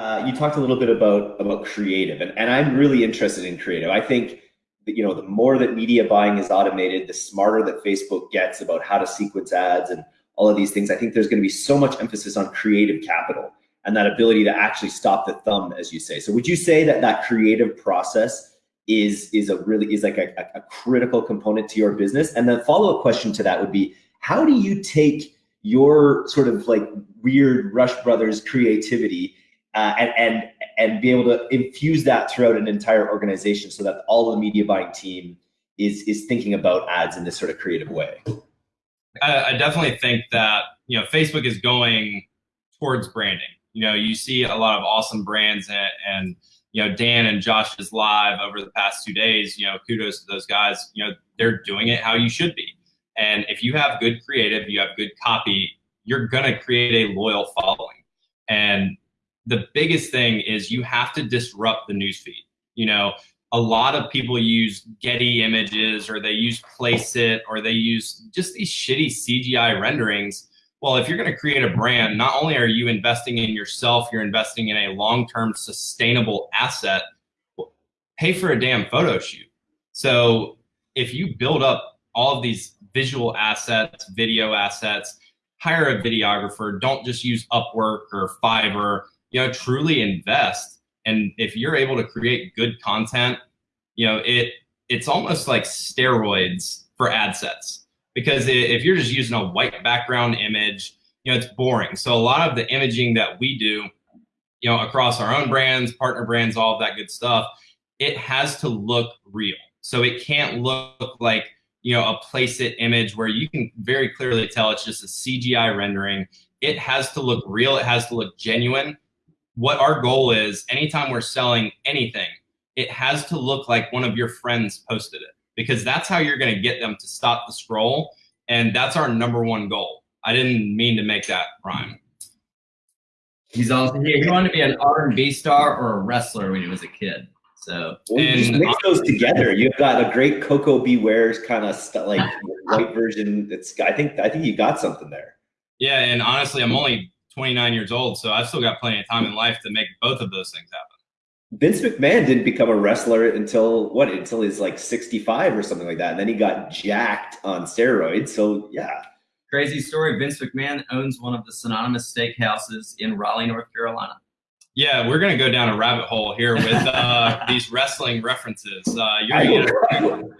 uh, you talked a little bit about about creative, and, and I'm really interested in creative. I think that, you know the more that media buying is automated, the smarter that Facebook gets about how to sequence ads and all of these things. I think there's going to be so much emphasis on creative capital and that ability to actually stop the thumb, as you say. So, would you say that that creative process is is a really is like a, a critical component to your business? And the follow up question to that would be, how do you take your sort of like weird Rush Brothers creativity uh, and and and be able to infuse that throughout an entire organization so that all the media buying team is is thinking about ads in this sort of creative way. I, I definitely think that you know Facebook is going towards branding. You know, you see a lot of awesome brands and, and you know Dan and Josh's live over the past two days. You know, kudos to those guys. You know, they're doing it how you should be. And if you have good creative, you have good copy, you're gonna create a loyal following. And the biggest thing is you have to disrupt the newsfeed. You know, a lot of people use Getty images or they use Placeit or they use just these shitty CGI renderings. Well, if you're going to create a brand, not only are you investing in yourself, you're investing in a long-term sustainable asset. Pay for a damn photo shoot. So if you build up all of these visual assets, video assets, hire a videographer. Don't just use Upwork or Fiverr you know, truly invest. And if you're able to create good content, you know, it it's almost like steroids for ad sets because if you're just using a white background image, you know, it's boring. So a lot of the imaging that we do, you know, across our own brands, partner brands, all of that good stuff, it has to look real. So it can't look like, you know, a Placeit image where you can very clearly tell it's just a CGI rendering. It has to look real. It has to look genuine what our goal is anytime we're selling anything, it has to look like one of your friends posted it because that's how you're going to get them to stop the scroll. And that's our number one goal. I didn't mean to make that rhyme. He's also here. He wanted to be an R&B star or a wrestler when he was a kid. So well, and just mix those together. You've got a great Koko B. Ware's kind of st- like white version. It's I think I think you got something there. Yeah, and honestly, I'm only 29 years old, so I've still got plenty of time in life to make both of those things happen. Vince McMahon didn't become a wrestler until what? Until he's like 65 or something like that, and then he got jacked on steroids. So yeah. Crazy story. Vince McMahon owns one of the synonymous steakhouses in Raleigh, North Carolina. Yeah, we're gonna go down a rabbit hole here with uh, these wrestling references. Uh, you're gonna get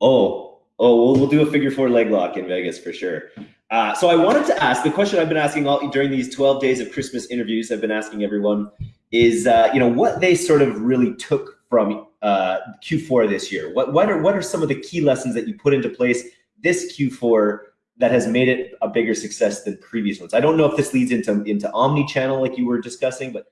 Oh, oh, we'll, we'll do a figure four leg lock in Vegas for sure. Uh, so I wanted to ask the question I've been asking all during these 12 days of Christmas interviews. I've been asking everyone is uh, you know what they sort of really took from uh, Q4 this year. What what are what are some of the key lessons that you put into place this Q4 that has made it a bigger success than previous ones? I don't know if this leads into into omni channel like you were discussing, but